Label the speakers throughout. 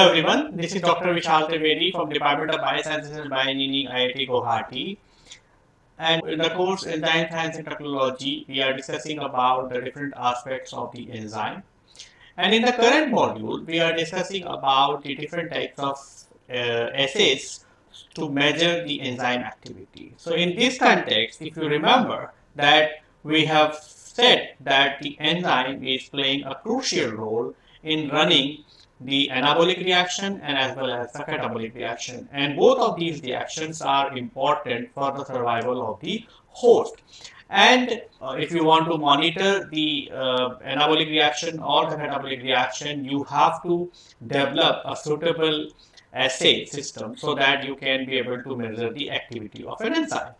Speaker 1: Hello everyone, this is Dr. Vishal Trivedi from Department of Biosciences and Bioengineering, IIT Guwahati. And in the course Enzyme Science and Technology, we are discussing about the different aspects of the enzyme. And in the current module, we are discussing about the different types of uh, assays to measure the enzyme activity. So in this context, if you remember that we have said that the enzyme is playing a crucial role in running the anabolic reaction and as well as the catabolic reaction. And both of these reactions are important for the survival of the host. And uh, if you want to monitor the uh, anabolic reaction or the catabolic reaction, you have to develop a suitable assay system so that you can be able to measure the activity of an enzyme.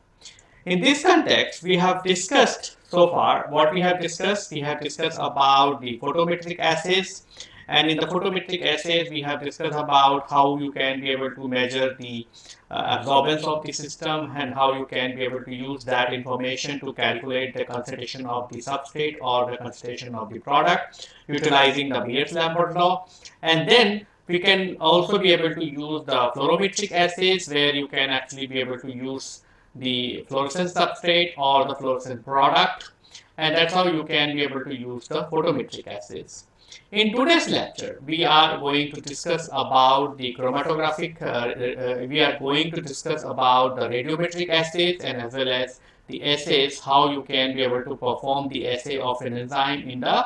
Speaker 1: In this context, we have discussed so far what we have discussed. We have discussed about the photometric assays and in the photometric assays, we have discussed about how you can be able to measure the uh, absorbance of the system and how you can be able to use that information to calculate the concentration of the substrate or the concentration of the product utilizing the Beer's-Lambert law. And then we can also be able to use the fluorometric assays where you can actually be able to use the fluorescent substrate or the fluorescent product. And that's how you can be able to use the photometric assays. In today's lecture, we are going to discuss about the chromatographic, uh, uh, we are going to discuss about the radiometric assays and as well as the assays, how you can be able to perform the assay of an enzyme in the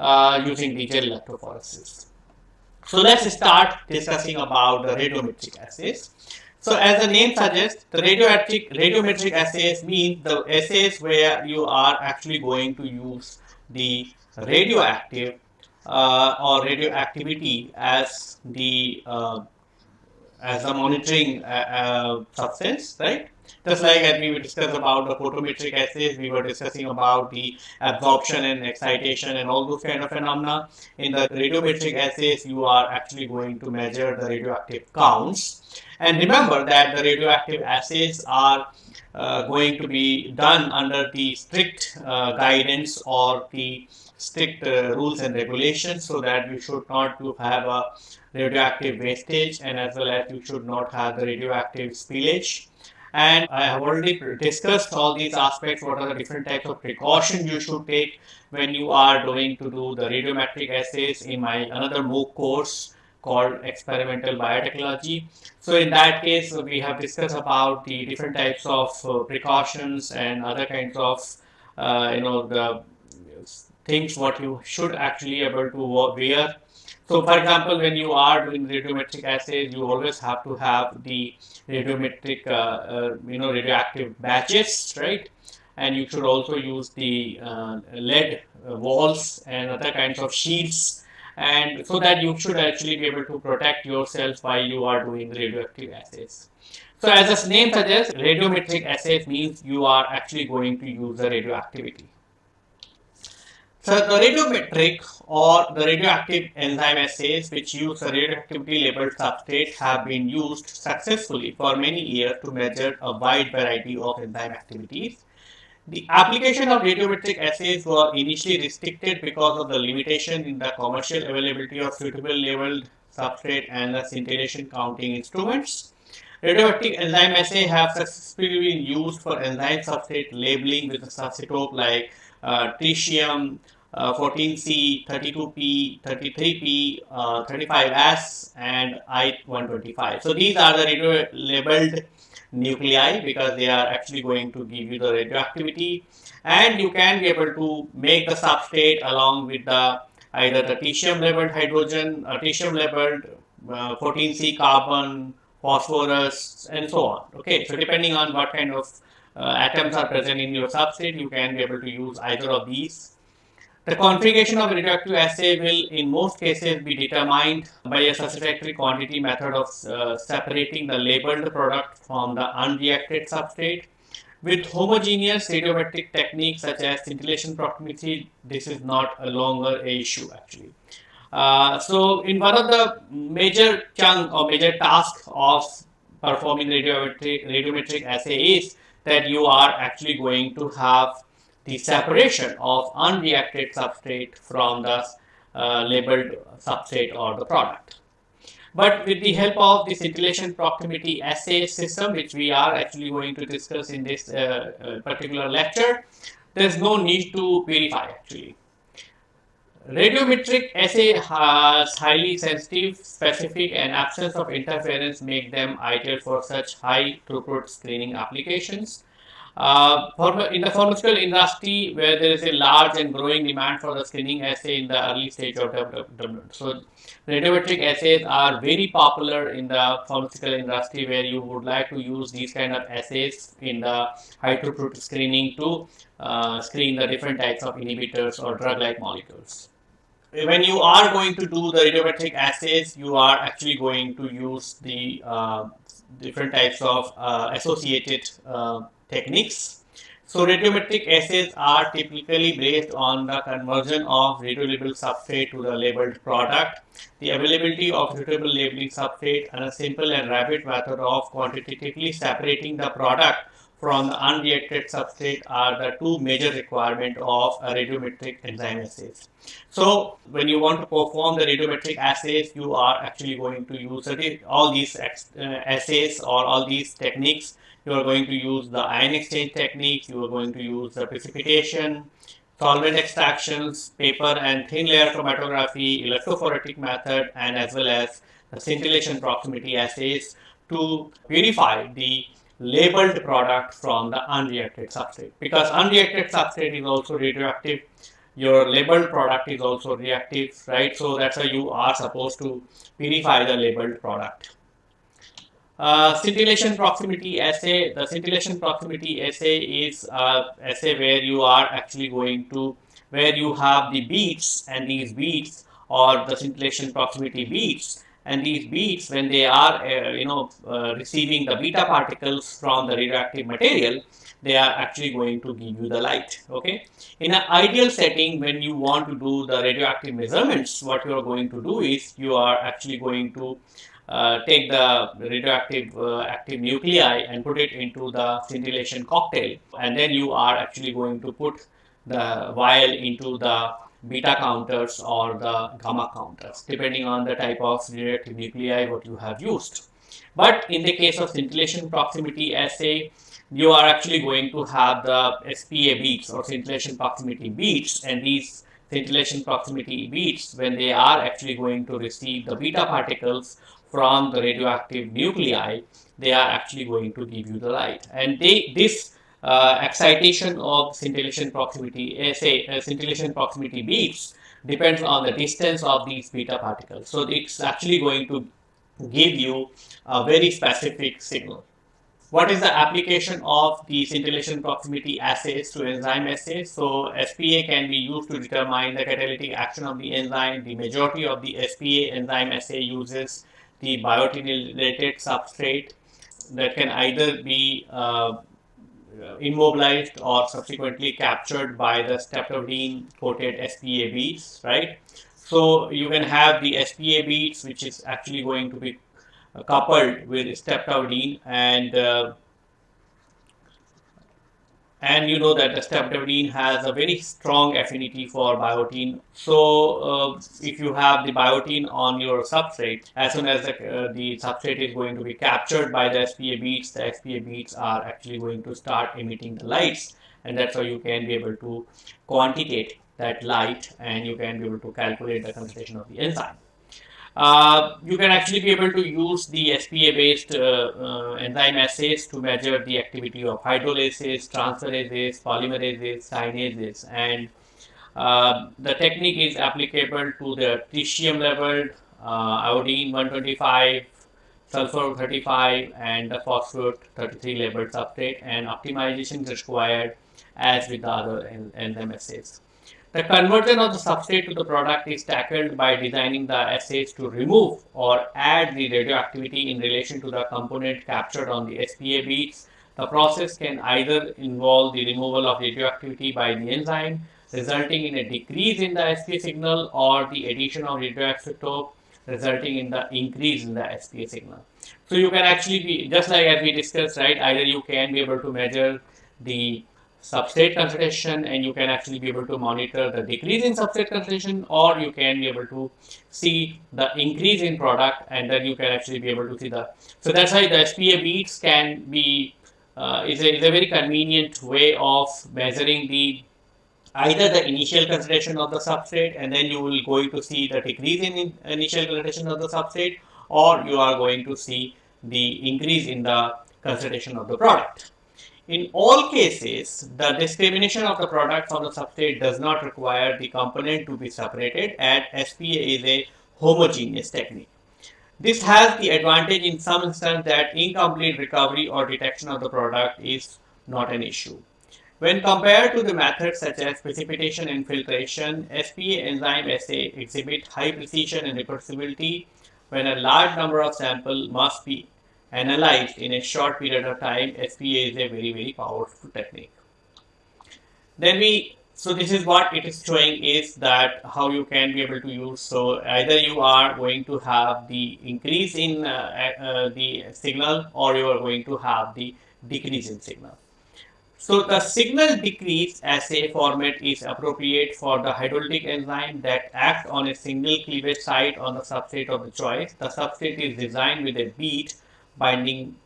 Speaker 1: uh, using the gel electrophoresis. So let's start discussing about the radiometric assays. So as the name suggests, the radiometric, radiometric assays mean the assays where you are actually going to use the radioactive uh, or radioactivity as the uh, as a monitoring uh, uh, substance, right? Just like as we discussed about the photometric assays, we were discussing about the absorption and excitation and all those kind of phenomena. In the radiometric assays, you are actually going to measure the radioactive counts. And remember that the radioactive assays are uh, going to be done under the strict uh, guidance or the strict uh, rules and regulations so that you should not have a radioactive wastage and as well as you should not have the radioactive spillage. And I have already discussed all these aspects, what are the different types of precautions you should take when you are going to do the radiometric assays in my another MOOC course called experimental biotechnology. So in that case, we have discussed about the different types of uh, precautions and other kinds of, uh, you know, the things what you should actually able to wear. So for example, when you are doing radiometric assays, you always have to have the radiometric, uh, uh, you know, radioactive batches, right? And you should also use the uh, lead walls and other kinds of shields and so that you should actually be able to protect yourself while you are doing radioactive assays. So as the name suggests, radiometric assays means you are actually going to use the radioactivity. So the radiometric or the radioactive enzyme assays which use a radioactivity labeled substrate have been used successfully for many years to measure a wide variety of enzyme activities. The application of radiometric assays were initially restricted because of the limitation in the commercial availability of suitable labeled substrate and the scintillation counting instruments. Radioactive enzyme assay have successfully been used for enzyme substrate labeling with a substitute like uh, tritium, 14C, 32P, 33P, uh, 35S, and I-125. So these are the radio labeled nuclei because they are actually going to give you the radioactivity and you can be able to make the substrate along with the either the tritium labeled hydrogen, uh, tritium labeled uh, 14C carbon, phosphorus and so on. Okay, so depending on what kind of uh, atoms are present in your substrate, you can be able to use either of these the configuration of radioactive assay will in most cases be determined by a satisfactory quantity method of uh, separating the labeled product from the unreacted substrate. With homogeneous radiometric techniques such as scintillation proximity, this is not a longer a issue actually. Uh, so in one of the major chunk or major task of performing radiometric, radiometric assay is that you are actually going to have the separation of unreacted substrate from the uh, labeled substrate or the product. But with the help of the scintillation proximity assay system, which we are actually going to discuss in this uh, uh, particular lecture, there's no need to purify actually. Radiometric assay has highly sensitive, specific and absence of interference make them ideal for such high throughput screening applications. Uh, for, in the pharmaceutical industry, where there is a large and growing demand for the screening assay in the early stage of development. So, radiometric assays are very popular in the pharmaceutical industry, where you would like to use these kind of assays in the high throughput screening to uh, screen the different types of inhibitors or drug-like molecules. When you are going to do the radiometric assays, you are actually going to use the uh, different types of uh, associated uh, techniques. So radiometric assays are typically based on the conversion of radiolabeled substrate to the labeled product, the availability of suitable labeling substrate, and a simple and rapid method of quantitatively separating the product from the unreacted substrate are the two major requirements of a radiometric enzyme assays. So when you want to perform the radiometric assays, you are actually going to use all these uh, assays or all these techniques you are going to use the ion exchange technique, you are going to use the precipitation, solvent extractions, paper and thin layer chromatography, electrophoretic method, and as well as the scintillation proximity assays to purify the labeled product from the unreacted substrate. Because unreacted substrate is also radioactive, your labeled product is also reactive, right? So that's why you are supposed to purify the labeled product. Uh, scintillation proximity assay. The scintillation proximity assay is uh, assay where you are actually going to where you have the beads and these beads or the scintillation proximity beads and these beads when they are uh, you know uh, receiving the beta particles from the radioactive material they are actually going to give you the light okay in an ideal setting when you want to do the radioactive measurements what you are going to do is you are actually going to uh, take the radioactive uh, active nuclei and put it into the scintillation cocktail and then you are actually going to put the vial into the beta counters or the gamma counters depending on the type of radioactive nuclei what you have used. But in the case of scintillation proximity assay, you are actually going to have the SPA beads or scintillation proximity beads and these scintillation proximity beads when they are actually going to receive the beta particles from the radioactive nuclei, they are actually going to give you the light. And they, this uh, excitation of scintillation proximity, uh, say uh, scintillation proximity beads depends on the distance of these beta particles. So it's actually going to give you a very specific signal. What is the application of the scintillation proximity assays to enzyme assays? So SPA can be used to determine the catalytic action of the enzyme. The majority of the SPA enzyme assay uses the biotin-related substrate that can either be uh, immobilized or subsequently captured by the streptavidin coated SPA beads, right? So you can have the SPA beads, which is actually going to be coupled with streptavidin and uh, and you know that the streptavidin has a very strong affinity for biotin. So uh, if you have the biotin on your substrate, as soon as the, uh, the substrate is going to be captured by the SPA beads, the SPA beads are actually going to start emitting the lights and that's how you can be able to quantitate that light and you can be able to calculate the concentration of the enzyme. Uh, you can actually be able to use the SPA based uh, uh, enzyme assays to measure the activity of hydrolases, transferases, polymerases, kinases and uh, the technique is applicable to the tritium leveled uh, iodine 125, sulfur 35 and the phosphate 33 labeled substrate and optimization is required as with the other enzyme assays. The conversion of the substrate to the product is tackled by designing the assays to remove or add the radioactivity in relation to the component captured on the SPA beads. The process can either involve the removal of radioactivity by the enzyme, resulting in a decrease in the SPA signal or the addition of radioisotope resulting in the increase in the SPA signal. So you can actually be, just like as we discussed, right, either you can be able to measure the substrate concentration and you can actually be able to monitor the decrease in substrate concentration or you can be able to see the increase in product and then you can actually be able to see the so that's why the SPA beads can be uh, is, a, is a very convenient way of measuring the either the initial concentration of the substrate and then you will going to see the decrease in initial concentration of the substrate or you are going to see the increase in the concentration of the product. In all cases, the discrimination of the product from the substrate does not require the component to be separated and SPA is a homogeneous technique. This has the advantage in some instance that incomplete recovery or detection of the product is not an issue. When compared to the methods such as precipitation and filtration, SPA enzyme assay exhibit high precision and reproducibility when a large number of samples must be analyzed in a short period of time, SPA is a very, very powerful technique. Then we, so this is what it is showing is that how you can be able to use. So either you are going to have the increase in uh, uh, the signal or you are going to have the decrease in signal. So the signal decrease assay format is appropriate for the hydrolytic enzyme that acts on a single cleavage site on the substrate of the choice. The substrate is designed with a bead binding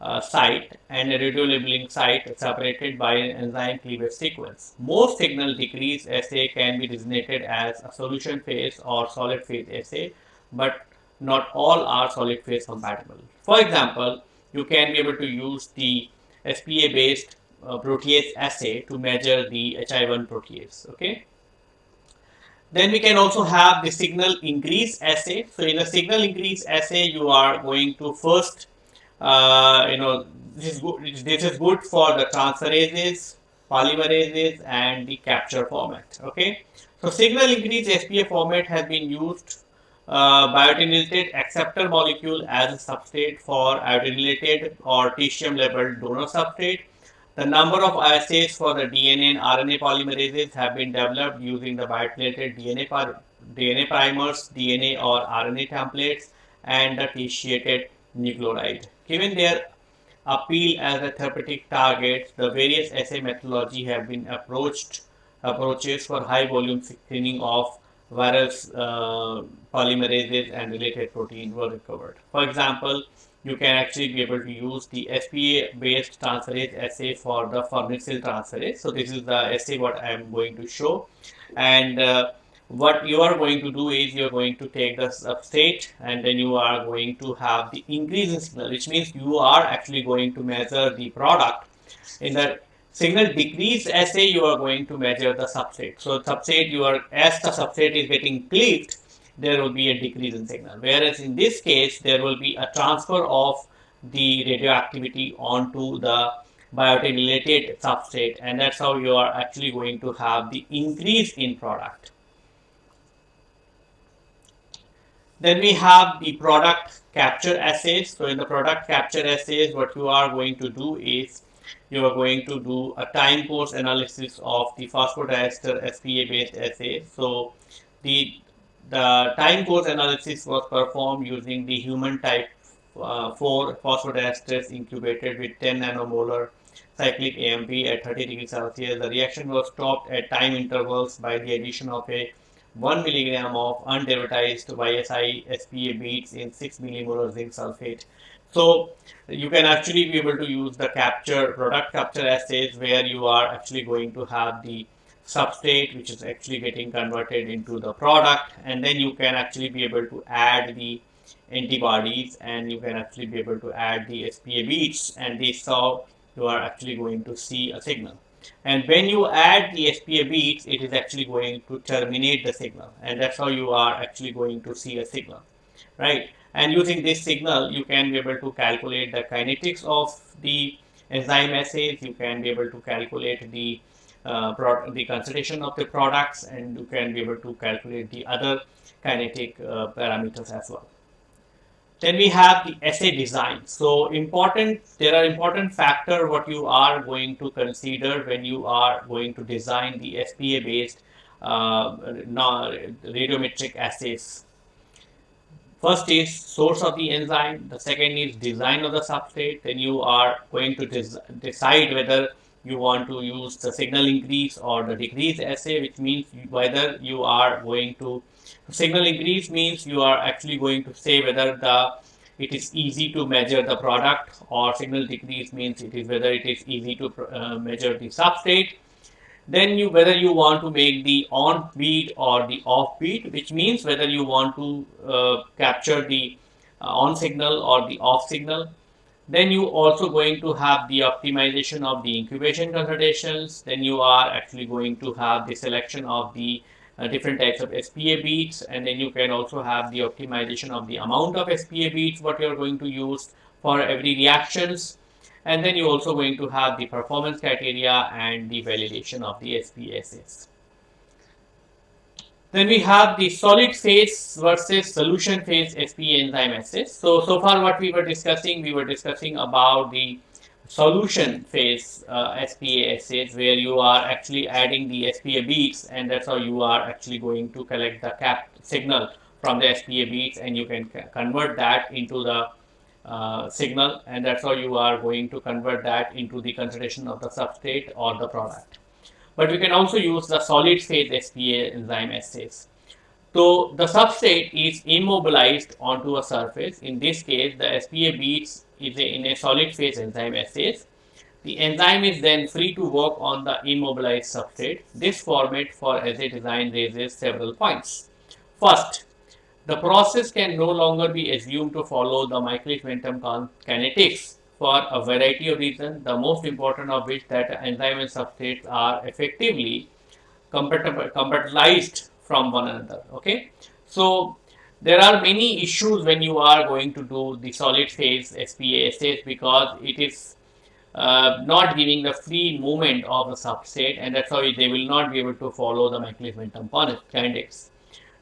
Speaker 1: uh, site and a radiolabeling site separated by an enzyme cleavage sequence. Most signal decrease assay can be designated as a solution phase or solid phase assay, but not all are solid phase compatible. For example, you can be able to use the SPA based uh, protease assay to measure the HIV1 protease. Okay. Then we can also have the signal increase assay. So in a signal increase assay, you are going to first uh, you know, this is good. This is good for the transferases, polymerases, and the capture format. Okay. So signal increase SPA format has been used uh, biotinylated acceptor molecule as a substrate for iodinated or tritium labeled donor substrate. The number of assays for the DNA and RNA polymerases have been developed using the biotinylated DNA, DNA primers, DNA or RNA templates, and the tritiated nucleotide. Given their appeal as a therapeutic target, the various assay methodology have been approached approaches for high volume screening of virus uh, polymerases and related proteins were recovered. For example, you can actually be able to use the SPA based transferase assay for the farnesyl transferase. So this is the assay what I am going to show and uh, what you are going to do is you are going to take the substrate and then you are going to have the increase in signal which means you are actually going to measure the product. In the signal decrease assay you are going to measure the substrate. So substrate you are as the substrate is getting cleaved there will be a decrease in signal. Whereas in this case there will be a transfer of the radioactivity onto the biotinylated substrate and that's how you are actually going to have the increase in product Then we have the product capture assays. So in the product capture assays, what you are going to do is you are going to do a time course analysis of the phosphodiester SPA based assay. So the the time course analysis was performed using the human type uh, 4 phosphodiesters incubated with 10 nanomolar cyclic AMP at 30 degrees Celsius. The reaction was stopped at time intervals by the addition of a 1 milligram of underivatized YSI SPA beads in 6 millimolar zinc sulfate. So you can actually be able to use the capture product capture assays where you are actually going to have the substrate which is actually getting converted into the product and then you can actually be able to add the antibodies and you can actually be able to add the SPA beads and they saw you are actually going to see a signal and when you add the SPA beads it is actually going to terminate the signal. And that's how you are actually going to see a signal right? And using this signal you can be able to calculate the kinetics of the enzyme assays. You can be able to calculate the uh, the concentration of the products and you can be able to calculate the other kinetic uh, parameters as well then we have the assay design. So important, there are important factor what you are going to consider when you are going to design the SPA based uh, radiometric assays. First is source of the enzyme. The second is design of the substrate. Then you are going to decide whether you want to use the signal increase or the decrease assay, which means whether you are going to signal increase means you are actually going to say whether the it is easy to measure the product or signal decrease means it is whether it is easy to uh, measure the substrate. Then you whether you want to make the on beat or the off beat, which means whether you want to uh, capture the uh, on signal or the off signal then you also going to have the optimization of the incubation concentrations. Then you are actually going to have the selection of the uh, different types of SPA beads. And then you can also have the optimization of the amount of SPA beads, what you're going to use for every reactions. And then you're also going to have the performance criteria and the validation of the SPSS. Then we have the solid phase versus solution phase SPA enzyme assays. So, so far what we were discussing, we were discussing about the solution phase uh, SPA assays where you are actually adding the SPA beads and that's how you are actually going to collect the cap signal from the SPA beads and you can convert that into the uh, signal and that's how you are going to convert that into the concentration of the substrate or the product but we can also use the solid phase SPA enzyme assays. So the substrate is immobilized onto a surface. In this case, the SPA beads is a, in a solid phase enzyme assays. The enzyme is then free to work on the immobilized substrate. This format for assay design raises several points. First, the process can no longer be assumed to follow the Michaelis-Menten kinetics for a variety of reasons, the most important of which that enzyme and substrates are effectively compatibilized from one another. Okay, so there are many issues when you are going to do the solid phase SPA assays because it is uh, not giving the free movement of the substrate and that's why they will not be able to follow the Michaelis-Menten kinetics.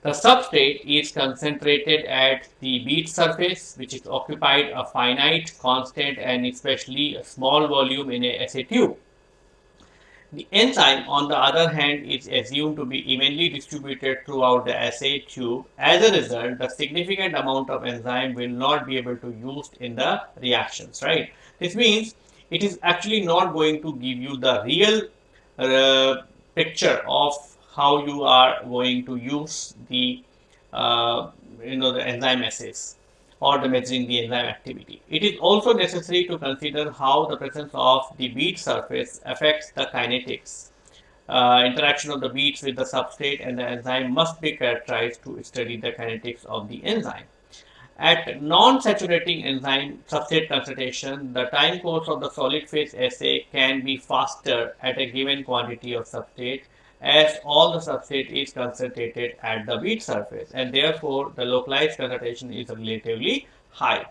Speaker 1: The substrate is concentrated at the bead surface, which is occupied a finite, constant, and especially a small volume in a assay tube. The enzyme, on the other hand, is assumed to be evenly distributed throughout the assay tube. As a result, the significant amount of enzyme will not be able to use in the reactions, right? This means it is actually not going to give you the real uh, picture of how you are going to use the uh, you know the enzyme assays or the measuring the enzyme activity. It is also necessary to consider how the presence of the bead surface affects the kinetics. Uh, interaction of the beads with the substrate and the enzyme must be characterized to study the kinetics of the enzyme. At non-saturating enzyme substrate concentration, the time course of the solid phase assay can be faster at a given quantity of substrate as all the substrate is concentrated at the bead surface and therefore the localized concentration is relatively high.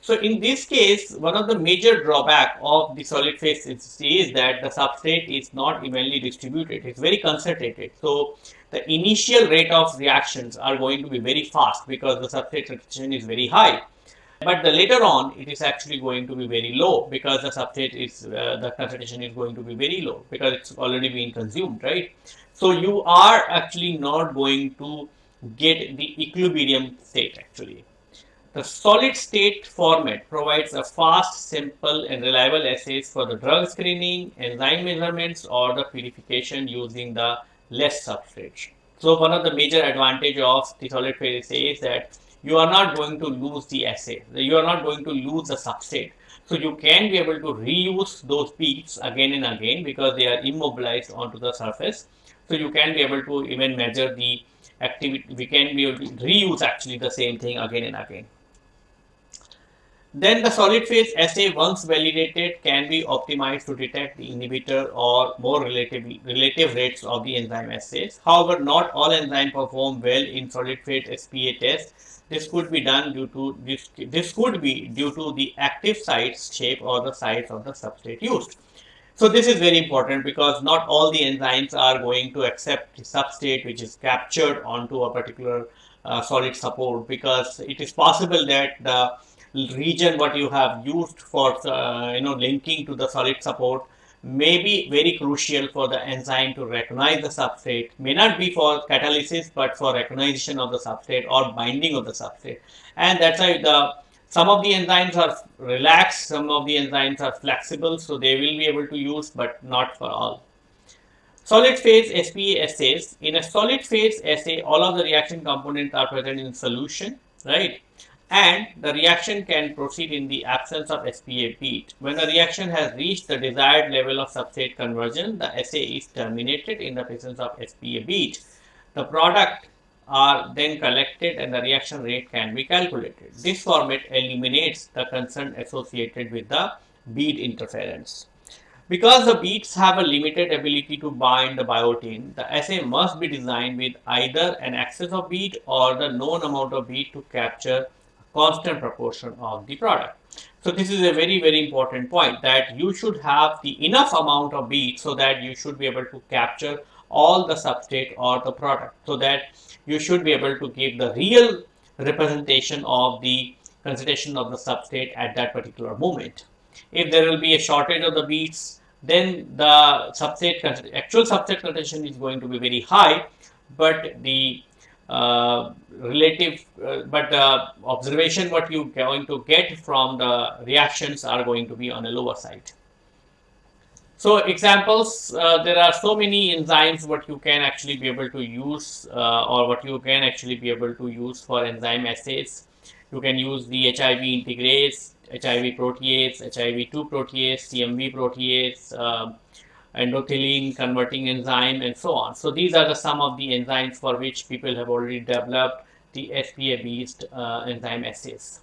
Speaker 1: So in this case, one of the major drawback of the solid phase is that the substrate is not evenly distributed. It's very concentrated. So the initial rate of reactions are going to be very fast because the substrate concentration is very high. But the later on, it is actually going to be very low because the substrate is, uh, the concentration is going to be very low because it's already been consumed, right? So you are actually not going to get the equilibrium state actually. The solid state format provides a fast, simple and reliable assays for the drug screening, enzyme measurements or the purification using the less substrate. So one of the major advantage of the solid phase assay is that you are not going to lose the assay. You are not going to lose the substrate. So you can be able to reuse those peaks again and again because they are immobilized onto the surface. So you can be able to even measure the activity. We can be able to reuse actually the same thing again and again. Then the solid phase assay once validated can be optimized to detect the inhibitor or more relative, relative rates of the enzyme assays. However, not all enzymes perform well in solid phase SPA tests this could be done due to this, this could be due to the active site shape or the size of the substrate used. So this is very important because not all the enzymes are going to accept the substrate which is captured onto a particular uh, solid support because it is possible that the region what you have used for uh, you know linking to the solid support may be very crucial for the enzyme to recognize the substrate, may not be for catalysis, but for recognition of the substrate or binding of the substrate. And that's why the Some of the enzymes are relaxed, some of the enzymes are flexible, so they will be able to use, but not for all. Solid phase SPA assays. In a solid phase assay, all of the reaction components are present in solution, right? And the reaction can proceed in the absence of SPA bead. When the reaction has reached the desired level of substrate conversion, the assay is terminated in the presence of SPA bead. The product are then collected and the reaction rate can be calculated. This format eliminates the concern associated with the bead interference. Because the beads have a limited ability to bind the biotin, the assay must be designed with either an excess of bead or the known amount of bead to capture constant proportion of the product. So this is a very very important point that you should have the enough amount of bead so that you should be able to capture all the substrate or the product so that you should be able to give the real representation of the concentration of the substrate at that particular moment. If there will be a shortage of the beads, then the substrate actual substrate concentration is going to be very high, but the uh, relative, uh, but the observation what you going to get from the reactions are going to be on a lower side. So examples, uh, there are so many enzymes what you can actually be able to use uh, or what you can actually be able to use for enzyme assays. You can use the HIV integrase, HIV protease, HIV2 protease, CMV protease, uh, endothelin converting enzyme and so on. So these are the some of the enzymes for which people have already developed the SPA based uh, enzyme assays.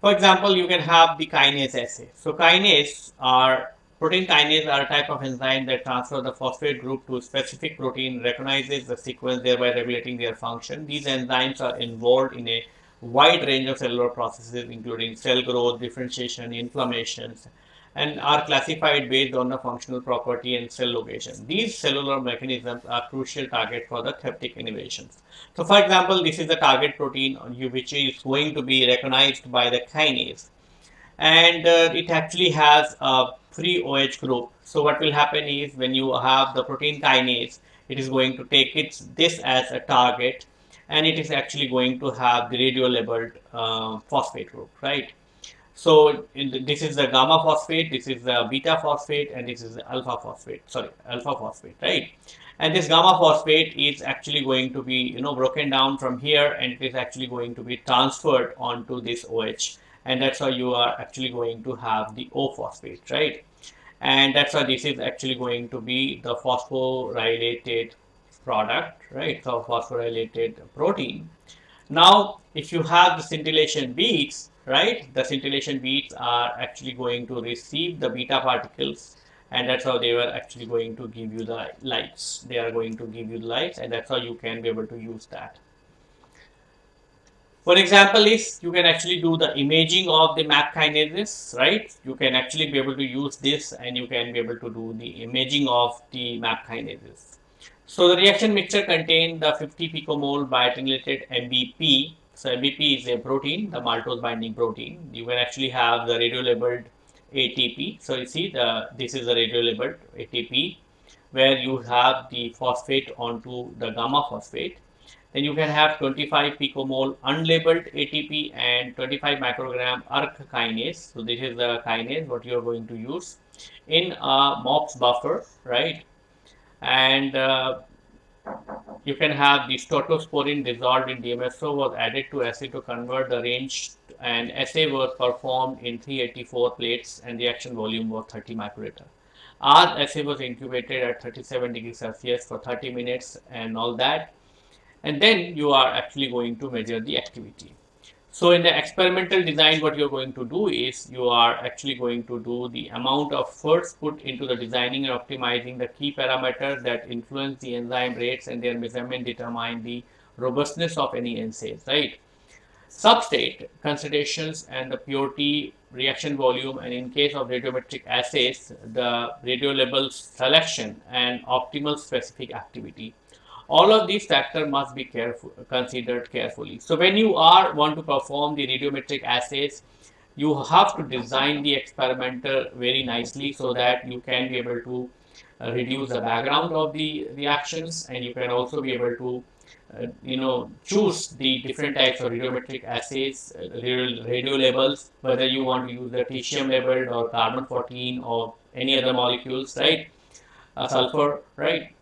Speaker 1: For example, you can have the kinase assay. So kinase are protein kinase are a type of enzyme that transfer the phosphate group to a specific protein, recognizes the sequence, thereby regulating their function. These enzymes are involved in a wide range of cellular processes, including cell growth, differentiation, inflammations, and are classified based on the functional property and cell location. These cellular mechanisms are crucial target for the therapeutic innovations. So, for example, this is the target protein which is going to be recognized by the kinase and uh, it actually has a free OH group. So, what will happen is when you have the protein kinase, it is going to take its this as a target and it is actually going to have the radio labeled uh, phosphate group, right? So this is the gamma phosphate, this is the beta phosphate, and this is the alpha phosphate. Sorry, alpha phosphate, right? And this gamma phosphate is actually going to be, you know, broken down from here, and it is actually going to be transferred onto this OH, and that's how you are actually going to have the O phosphate, right? And that's why this is actually going to be the phosphorylated product, right? So phosphorylated protein. Now, if you have the scintillation beads, right? The scintillation beads are actually going to receive the beta particles and that's how they were actually going to give you the lights. They are going to give you the lights and that's how you can be able to use that. For example is you can actually do the imaging of the MAP kinases, right? You can actually be able to use this and you can be able to do the imaging of the MAP kinases. So the reaction mixture contained the 50 picomole biotinylated MBP so MBP is a protein, the maltose binding protein. You can actually have the radio labeled ATP. So you see the this is the radio labeled ATP where you have the phosphate onto the gamma phosphate. Then you can have 25 picomole unlabeled ATP and 25 microgram ERK kinase. So this is the kinase what you are going to use in a MOPS buffer, right? And uh, you can have the staurosporine dissolved in DMSO was added to assay to convert the range and assay was performed in 384 plates and the action volume was 30 microliter. Our assay was incubated at 37 degrees Celsius for 30 minutes and all that and then you are actually going to measure the activity. So in the experimental design, what you're going to do is you are actually going to do the amount of efforts put into the designing and optimizing the key parameters that influence the enzyme rates and their measurement determine the robustness of any enzyme, right? Substrate concentrations and the purity, reaction volume, and in case of radiometric assays, the radio label selection and optimal specific activity all of these factors must be careful, considered carefully. So when you are want to perform the radiometric assays, you have to design the experimenter very nicely so that you can be able to uh, reduce the background of the reactions and you can also be able to uh, you know choose the different types of radiometric assays, uh, radio, labels, whether you want to use the tritium labeled or carbon 14 or any other molecules, right? Uh, sulfur, right?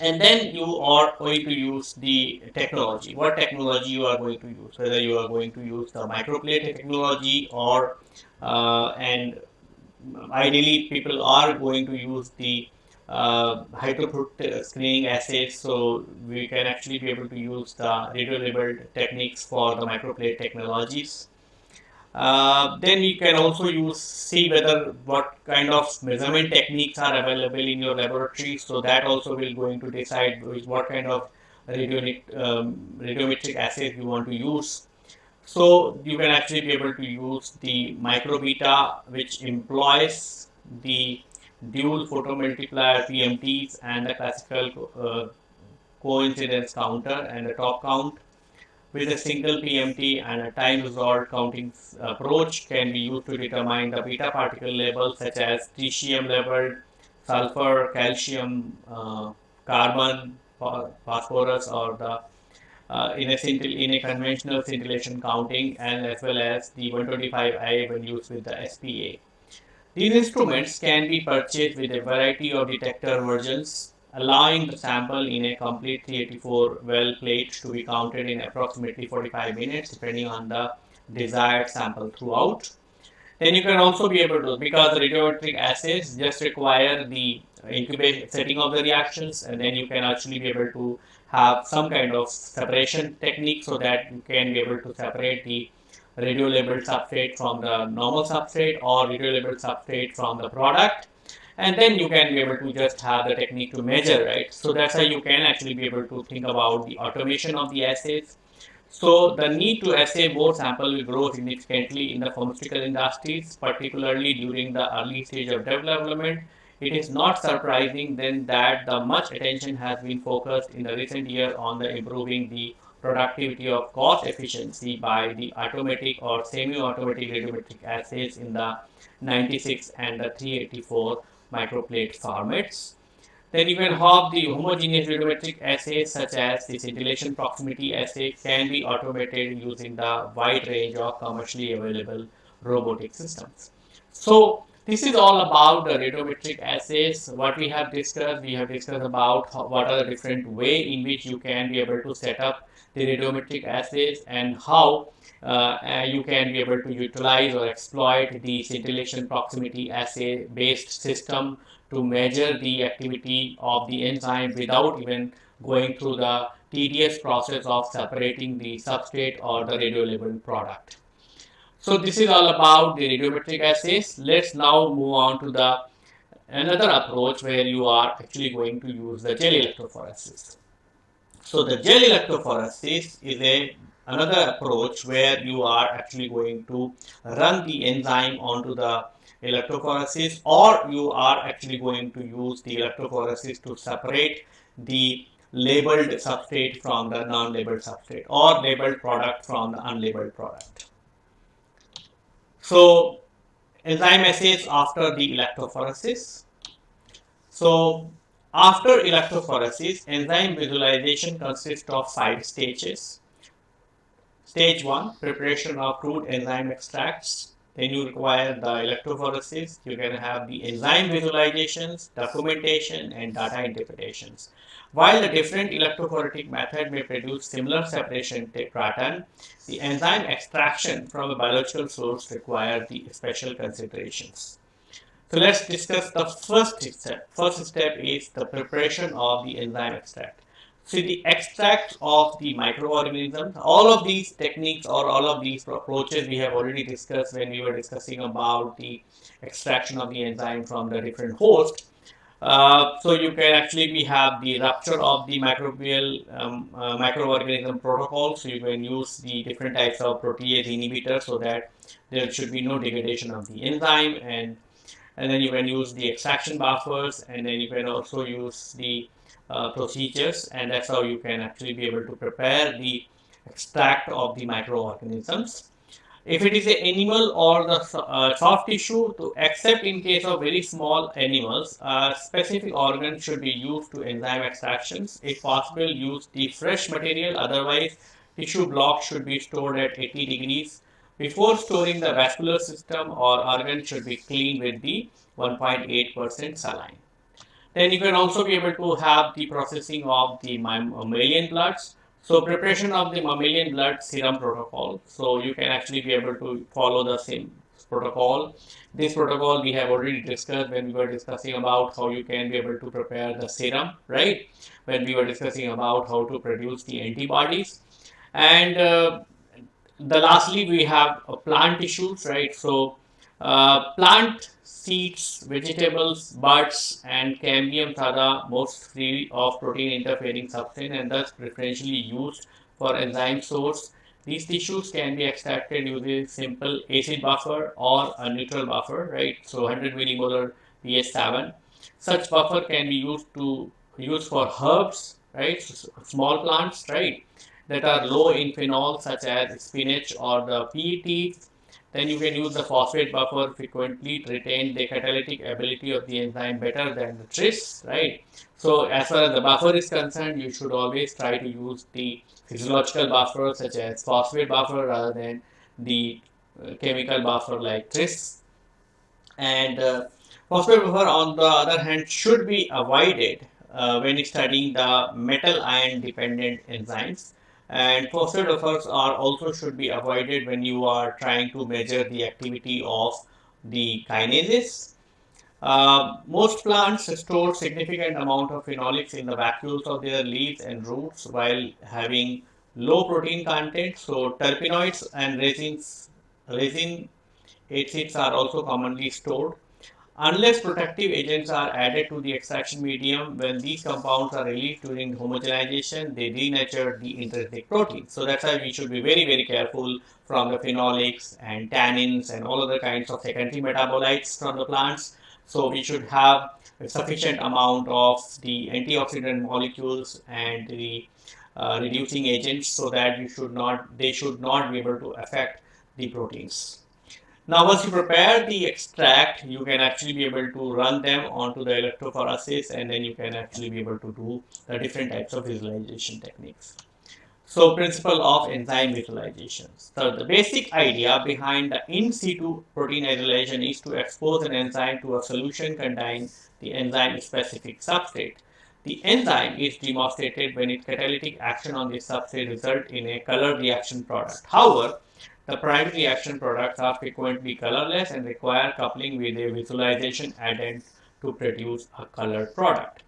Speaker 1: And then you are going to use the technology. What technology you are going to use? Whether you are going to use the microplate technology or uh, and ideally people are going to use the uh, high throughput screening assays so we can actually be able to use the radio labeled techniques for the microplate technologies. Uh, then you can also use see whether what kind of measurement techniques are available in your laboratory. So that also will going to decide which what kind of radio, um, radiometric assays you want to use. So you can actually be able to use the MicroBeta which employs the dual photomultiplier PMTs and the classical uh, coincidence counter and the TopCount with a single PMT and a time resolved counting approach can be used to determine the beta particle levels such as tritium level, sulfur, calcium, uh, carbon, phosphorus or the uh, in, a in a conventional scintillation counting and as well as the 125i when used with the SPA. These instruments can be purchased with a variety of detector versions, allowing the sample in a complete 384 well plate to be counted in approximately 45 minutes depending on the desired sample throughout. Then you can also be able to, because radiometric assays just require the incubation setting of the reactions and then you can actually be able to have some kind of separation technique so that you can be able to separate the radio labeled substrate from the normal substrate or radio labeled substrate from the product and then you can be able to just have the technique to measure right? So that's how you can actually be able to think about the automation of the assays. So the need to assay more sample will grow significantly in the pharmaceutical industries particularly during the early stage of development. It is not surprising then that the much attention has been focused in the recent year on the improving the productivity of cost efficiency by the automatic or semi-automatic radiometric assays in the 96 and the 384 microplate formats. Then you can have the homogeneous radiometric assays such as the scintillation proximity assay can be automated using the wide range of commercially available robotic systems. So this is all about the radiometric assays. What we have discussed, we have discussed about what are the different way in which you can be able to set up the radiometric assays and how uh, uh, you can be able to utilize or exploit the scintillation proximity assay based system to measure the activity of the enzyme without even going through the tedious process of separating the substrate or the radio labeled product. So this is all about the radiometric assays. Let's now move on to the another approach where you are actually going to use the gel electrophoresis. So the gel electrophoresis is a another approach where you are actually going to run the enzyme onto the electrophoresis or you are actually going to use the electrophoresis to separate the labeled substrate from the non-labeled substrate or labeled product from the unlabeled product. So enzyme assays after the electrophoresis. So after electrophoresis, enzyme visualization consists of five stages. Stage 1, preparation of crude enzyme extracts. Then you require the electrophoresis. You can have the enzyme visualizations, documentation, and data interpretations. While the different electrophoretic method may produce similar separation pattern, the enzyme extraction from a biological source require the special considerations. So let's discuss the first step. First step is the preparation of the enzyme extract. So the extract of the microorganisms. All of these techniques or all of these approaches we have already discussed when we were discussing about the extraction of the enzyme from the different host. Uh, so you can actually we have the rupture of the microbial um, uh, microorganism protocol. So you can use the different types of protease inhibitors so that there should be no degradation of the enzyme and and then you can use the extraction buffers and then you can also use the uh, procedures and that's how you can actually be able to prepare the extract of the microorganisms. if it is an animal or the uh, soft tissue, to except in case of very small animals, a specific organs should be used to enzyme extractions. If possible, use the fresh material. Otherwise, tissue block should be stored at 80 degrees. Before storing the vascular system or organ should be cleaned with the 1.8% saline. Then you can also be able to have the processing of the mammalian bloods. So preparation of the mammalian blood serum protocol. So you can actually be able to follow the same protocol. This protocol we have already discussed when we were discussing about how you can be able to prepare the serum, right? When we were discussing about how to produce the antibodies. And uh, the lastly we have plant tissues, right? So uh, plant seeds, vegetables, buds, and cambiums are the most free of protein interfering substance and thus preferentially used for enzyme source. These tissues can be extracted using simple acid buffer or a neutral buffer, right? So 100 millimolar pH 7. Such buffer can be used to use for herbs, right? So small plants, right? That are low in phenol such as spinach or the PET then you can use the phosphate buffer frequently to retain the catalytic ability of the enzyme better than the tris, right? So as far as the buffer is concerned, you should always try to use the physiological buffer such as phosphate buffer rather than the uh, chemical buffer like tris. And uh, phosphate buffer on the other hand should be avoided uh, when studying the metal ion dependent enzymes and buffers are also should be avoided when you are trying to measure the activity of the kinases. Uh, most plants store significant amount of phenolics in the vacuoles of their leaves and roots while having low protein content. So terpenoids and resins, resin acids are also commonly stored. Unless protective agents are added to the extraction medium, when these compounds are released during homogenization, they denature the intrinsic protein. So that's why we should be very, very careful from the phenolics and tannins and all other kinds of secondary metabolites from the plants. So we should have a sufficient amount of the antioxidant molecules and the uh, reducing agents so that you should not, they should not be able to affect the proteins. Now once you prepare the extract, you can actually be able to run them onto the electrophoresis and then you can actually be able to do the different types of visualization techniques. So principle of enzyme visualizations. So the basic idea behind the in situ protein isolation is to expose an enzyme to a solution containing the enzyme specific substrate. The enzyme is demonstrated when its catalytic action on the substrate result in a color reaction product. However, the primary reaction products are frequently colorless and require coupling with a visualization addend to produce a colored product.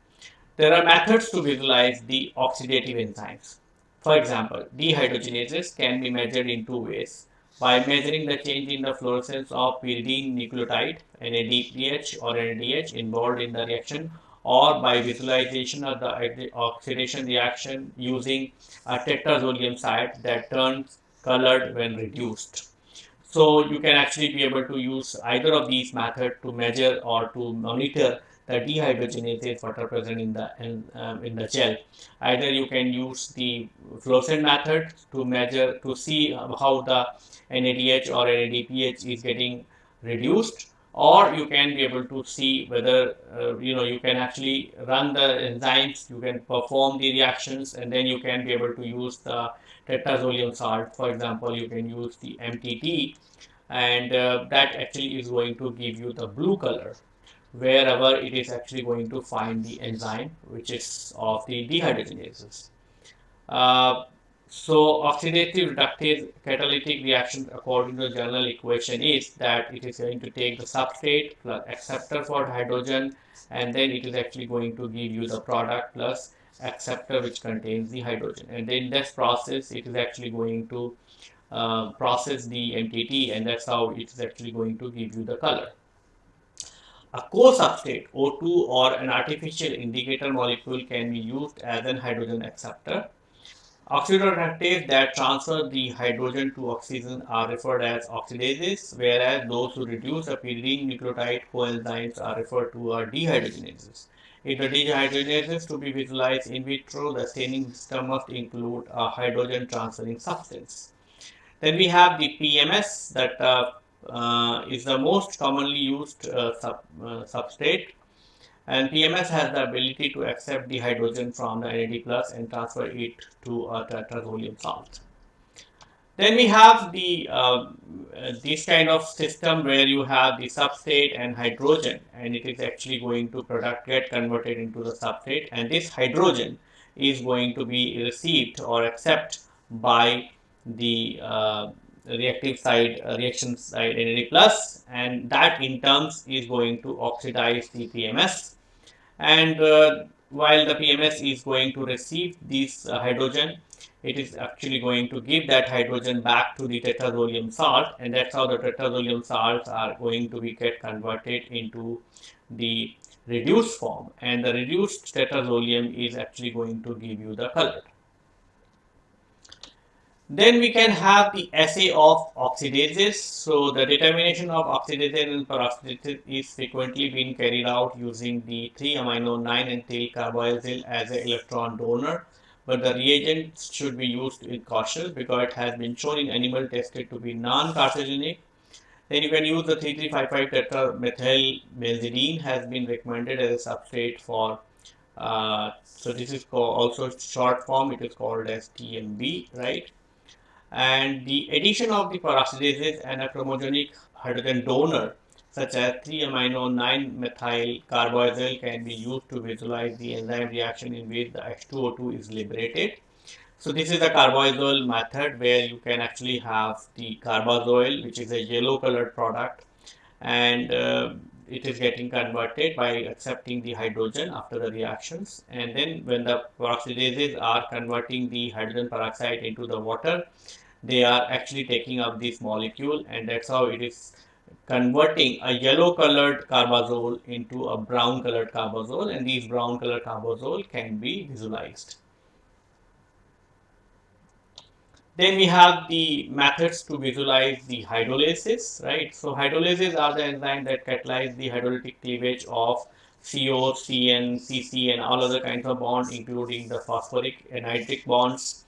Speaker 1: There are methods to visualize the oxidative enzymes. For example, dehydrogenases can be measured in two ways. By measuring the change in the fluorescence of pyridine nucleotide, NADPH or NADH involved in the reaction, or by visualization of the oxidation reaction using a tetrazolium site that turns colored when reduced. So you can actually be able to use either of these methods to measure or to monitor the dehydrogenases that are present in the in, um, in the gel. Either you can use the fluorescent method to measure to see how the NADH or NADPH is getting reduced or you can be able to see whether uh, you know you can actually run the enzymes you can perform the reactions and then you can be able to use the tetrazolium salt. For example, you can use the MTT and uh, that actually is going to give you the blue color wherever it is actually going to find the enzyme which is of the dehydrogenases. Uh, so oxidative reductive catalytic reaction according to the general equation is that it is going to take the substrate plus acceptor for hydrogen and then it is actually going to give you the product plus acceptor which contains the hydrogen and in this process it is actually going to uh, process the MTT and that's how it is actually going to give you the color. A co-substrate O2 or an artificial indicator molecule can be used as an hydrogen acceptor. Oxidoreductases that transfer the hydrogen to oxygen are referred as oxidases, whereas those who reduce a pyridine nucleotide coenzymes are referred to as dehydrogenases. Dehydrogenase is to be visualized in vitro, the staining system must include a hydrogen transferring substance. Then we have the PMS that uh, uh, is the most commonly used uh, sub, uh, substrate and PMS has the ability to accept the hydrogen from the NAD plus and transfer it to a tetrazolium salt. Then we have the uh, this kind of system where you have the substrate and hydrogen and it is actually going to product get converted into the substrate and this hydrogen is going to be received or accepted by the uh, reactive side uh, reaction side NAD plus and that in terms is going to oxidize the PMS and uh, while the PMS is going to receive this uh, hydrogen it is actually going to give that hydrogen back to the tetrazolium salt and that's how the tetrazolium salts are going to be get converted into the reduced form and the reduced tetrazolium is actually going to give you the color. Then we can have the assay of oxidases. So the determination of oxidases and peroxidases is frequently being carried out using the 3-amino 9-ethyl carbazole as an electron donor. But the reagent should be used with caution because it has been shown in animal tested to be non-carcinogenic. Then you can use the 3355 tetramethyl benzidine has been recommended as a substrate for uh, so this is also short form it is called as TMB right and the addition of the peroxidases and a chromogenic hydrogen donor such as 3-amino 9-methyl carbazole can be used to visualize the enzyme reaction in which the H2O2 is liberated. So this is the carbazole method where you can actually have the carbazole which is a yellow colored product and uh, it is getting converted by accepting the hydrogen after the reactions and then when the peroxidases are converting the hydrogen peroxide into the water they are actually taking up this molecule and that's how it is converting a yellow colored carbazole into a brown colored carbazole and these brown colored carbazole can be visualized. Then we have the methods to visualize the hydrolases, right? So hydrolases are the enzymes that catalyze the hydrolytic cleavage of CO, CN, CC and all other kinds of bonds including the phosphoric and nitric bonds.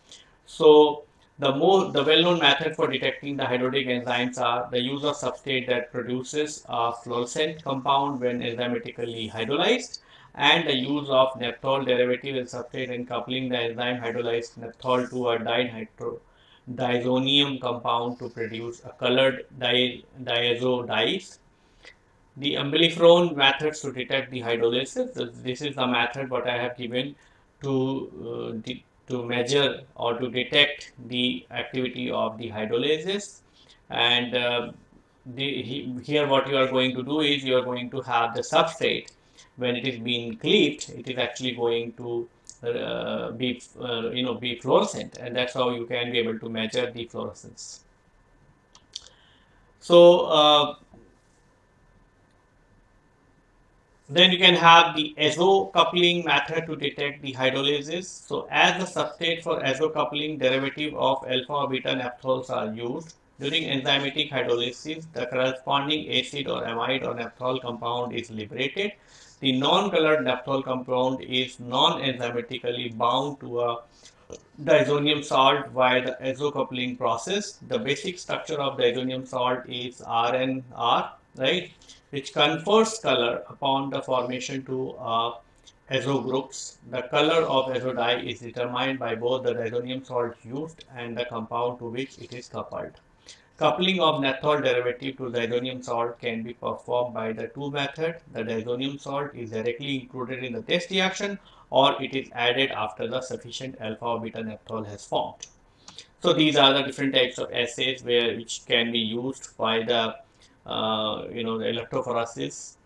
Speaker 1: So the more the well-known method for detecting the hydrolytic enzymes are the use of substrate that produces a fluorescent compound when enzymatically hydrolyzed and the use of naphthol derivative in substrate and coupling the enzyme hydrolyzed naphthol to a diazonium compound to produce a colored di diazo dyes. The umbelliferone methods to detect the hydrolysis. This is the method what I have given to uh, to measure or to detect the activity of the hydrolases and uh, the, he, here what you are going to do is you are going to have the substrate. When it is being cleaved it is actually going to uh, be uh, you know be fluorescent. And that's how you can be able to measure the fluorescence. So uh, then you can have the azo coupling method to detect the hydrolysis. so as the substrate for azo coupling derivative of alpha or beta naphthols are used during enzymatic hydrolysis the corresponding acid or amide or naphthol compound is liberated the non-colored naphthol compound is non-enzymatically bound to a diazonium salt via the azo-coupling process. The basic structure of diazonium salt is RNR, right, which confers color upon the formation to uh, azo groups. The color of azo dye is determined by both the diazonium salt used and the compound to which it is coupled. Coupling of naphthol derivative to diazonium salt can be performed by the two methods. The diazonium salt is directly included in the test reaction or it is added after the sufficient alpha or beta naphthol has formed. So these are the different types of assays where which can be used by the uh, you know the electrophoresis.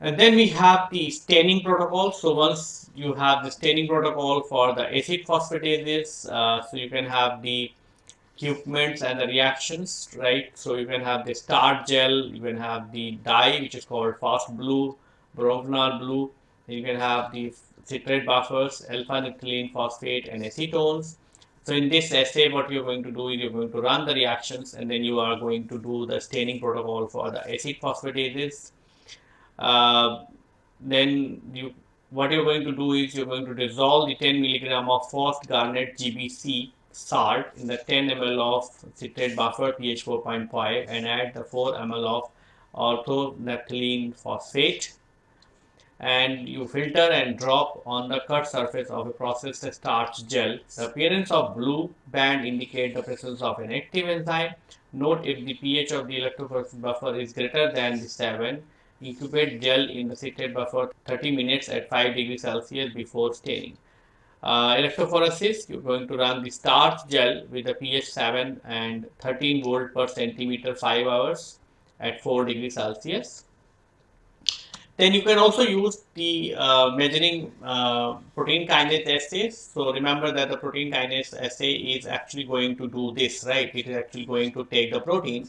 Speaker 1: And then we have the staining protocol. So once you have the staining protocol for the acid phosphatases, uh, so you can have the equipments and the reactions, right? So you can have the starch gel, you can have the dye, which is called fast blue, bromophenol blue. You can have the citrate buffers, alpha-ethylene phosphate, and acetones. So in this assay, what you're going to do is you're going to run the reactions, and then you are going to do the staining protocol for the acid phosphatases. Uh, then you what you're going to do is you're going to dissolve the 10 milligram of Fast Garnet GBC salt in the 10 ml of citrate buffer pH 4.5 and add the 4 ml of orthonaphthalene phosphate and you filter and drop on the cut surface of a processed starch gel. The appearance of blue band indicate the presence of an active enzyme. Note if the pH of the electrophoresis buffer is greater than the 7, incubate gel in the citrate buffer 30 minutes at 5 degrees Celsius before staining. Uh, electrophoresis, you're going to run the starch gel with a pH 7 and 13 volt per centimeter 5 hours at 4 degrees Celsius. Then you can also use the uh, measuring uh, protein kinase assays. So remember that the protein kinase assay is actually going to do this, right? It is actually going to take the protein.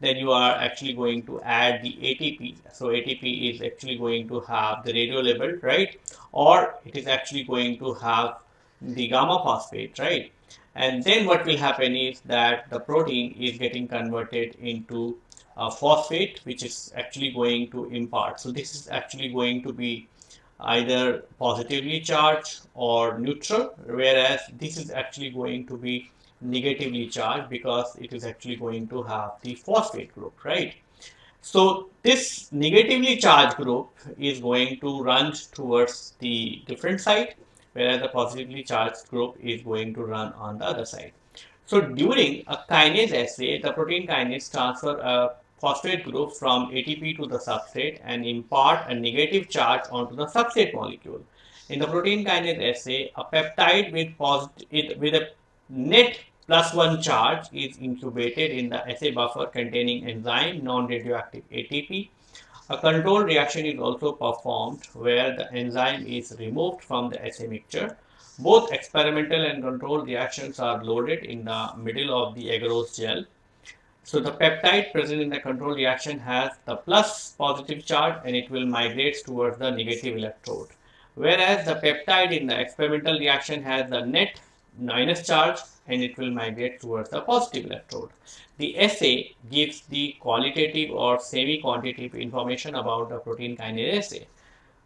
Speaker 1: Then you are actually going to add the ATP. So ATP is actually going to have the radio label, right? Or it is actually going to have the gamma phosphate, right? And then what will happen is that the protein is getting converted into uh, phosphate which is actually going to impart. So this is actually going to be either positively charged or neutral whereas this is actually going to be negatively charged because it is actually going to have the phosphate group right so this negatively charged group is going to run towards the different side whereas the positively charged group is going to run on the other side so during a kinase assay the protein kinase transfer a phosphate group from ATP to the substrate and impart a negative charge onto the substrate molecule. In the protein kinase assay, a peptide with, with a net plus 1 charge is incubated in the assay buffer containing enzyme non-radioactive ATP. A control reaction is also performed where the enzyme is removed from the assay mixture. Both experimental and control reactions are loaded in the middle of the agarose gel so the peptide present in the control reaction has the plus positive charge and it will migrate towards the negative electrode. Whereas the peptide in the experimental reaction has the net minus charge and it will migrate towards the positive electrode. The assay gives the qualitative or semi-quantitative information about the protein kinase assay.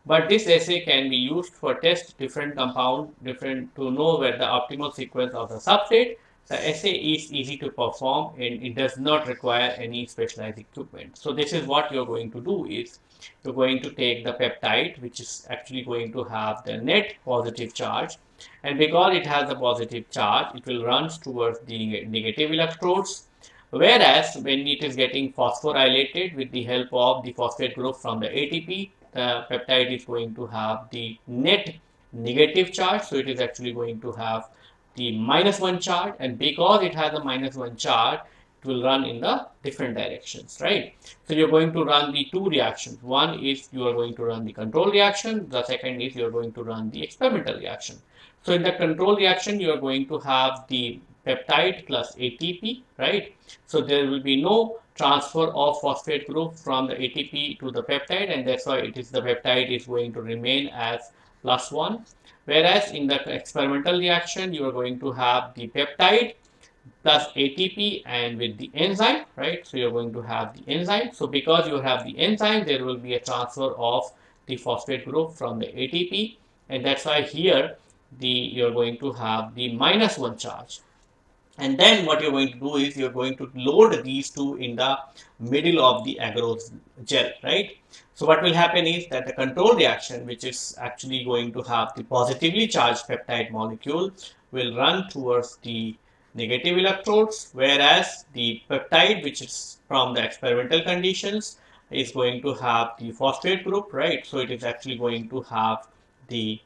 Speaker 1: But this assay can be used for test different compound different to know where the optimal sequence of the substrate the assay is easy to perform and it does not require any specialized equipment. So this is what you're going to do is you're going to take the peptide which is actually going to have the net positive charge. And because it has a positive charge it will run towards the negative electrodes. Whereas when it is getting phosphorylated with the help of the phosphate group from the ATP the peptide is going to have the net negative charge. So it is actually going to have the minus 1 charge and because it has a minus 1 charge it will run in the different directions right? So you're going to run the two reactions. One is you are going to run the control reaction. The second is you're going to run the experimental reaction. So in the control reaction you are going to have the peptide plus ATP right? So there will be no transfer of phosphate group from the ATP to the peptide and that's why it is the peptide is going to remain as plus 1 Whereas in the experimental reaction, you are going to have the peptide plus ATP and with the enzyme, right? So you're going to have the enzyme. So because you have the enzyme, there will be a transfer of the phosphate group from the ATP. And that's why here the you're going to have the minus one charge. And then what you're going to do is you're going to load these two in the middle of the agarose gel, right? So what will happen is that the control reaction, which is actually going to have the positively charged peptide molecule, will run towards the negative electrodes, whereas the peptide, which is from the experimental conditions, is going to have the phosphate group, right? So it is actually going to have the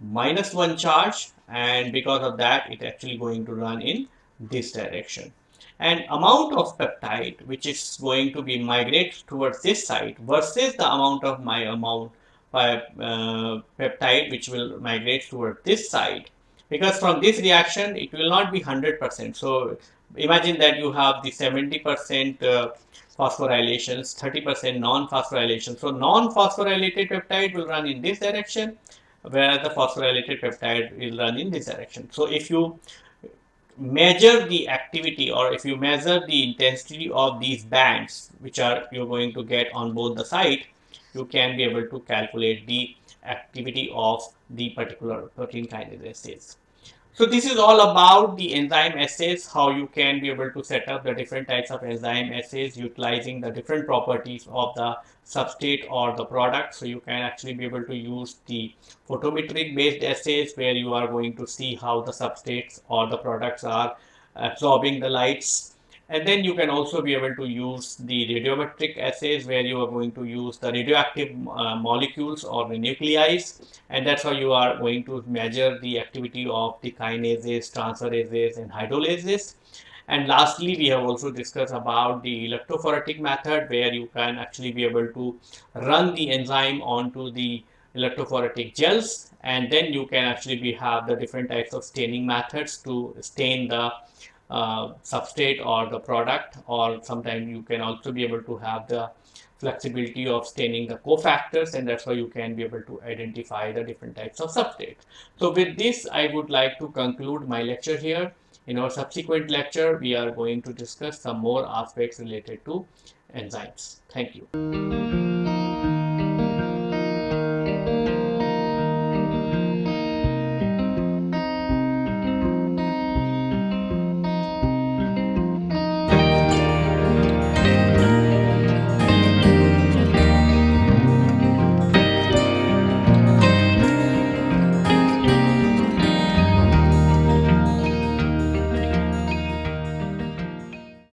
Speaker 1: minus one charge, and because of that, it actually going to run in this direction. And amount of peptide which is going to be migrate towards this side versus the amount of my amount by uh, peptide which will migrate towards this side because from this reaction it will not be 100% so imagine that you have the 70% uh, phosphorylations 30% non-phosphorylation. So non-phosphorylated peptide will run in this direction whereas the phosphorylated peptide will run in this direction. So if you measure the activity or if you measure the intensity of these bands which are you're going to get on both the side you can be able to calculate the activity of the particular protein kinase assays. So this is all about the enzyme assays, how you can be able to set up the different types of enzyme assays utilizing the different properties of the substrate or the product. So you can actually be able to use the photometric based assays where you are going to see how the substrates or the products are absorbing the lights and then you can also be able to use the radiometric assays where you are going to use the radioactive uh, molecules or the nuclei and that's how you are going to measure the activity of the kinases, transferases and hydrolases. And lastly, we have also discussed about the electrophoretic method where you can actually be able to run the enzyme onto the electrophoretic gels and then you can actually be have the different types of staining methods to stain the uh, substrate or the product or sometimes you can also be able to have the flexibility of staining the cofactors and that's why you can be able to identify the different types of substrates. So with this I would like to conclude my lecture here. In our subsequent lecture we are going to discuss some more aspects related to enzymes. Thank you.